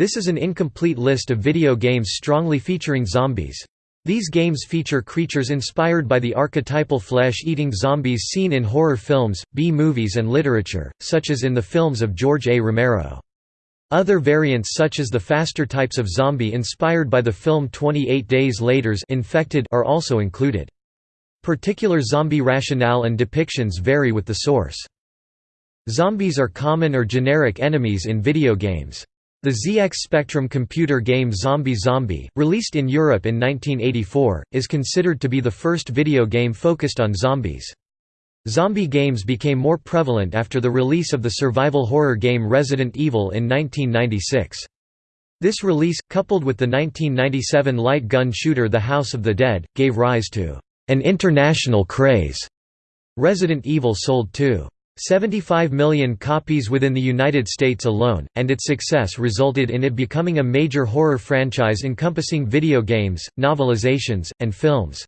This is an incomplete list of video games strongly featuring zombies. These games feature creatures inspired by the archetypal flesh-eating zombies seen in horror films, B-movies and literature, such as in the films of George A. Romero. Other variants such as the faster types of zombie inspired by the film 28 Days Later's Infected are also included. Particular zombie rationale and depictions vary with the source. Zombies are common or generic enemies in video games. The ZX Spectrum computer game Zombie Zombie, released in Europe in 1984, is considered to be the first video game focused on zombies. Zombie games became more prevalent after the release of the survival horror game Resident Evil in 1996. This release, coupled with the 1997 light gun shooter The House of the Dead, gave rise to an international craze. Resident Evil sold 2. 75 million copies within the United States alone, and its success resulted in it becoming a major horror franchise encompassing video games, novelizations, and films.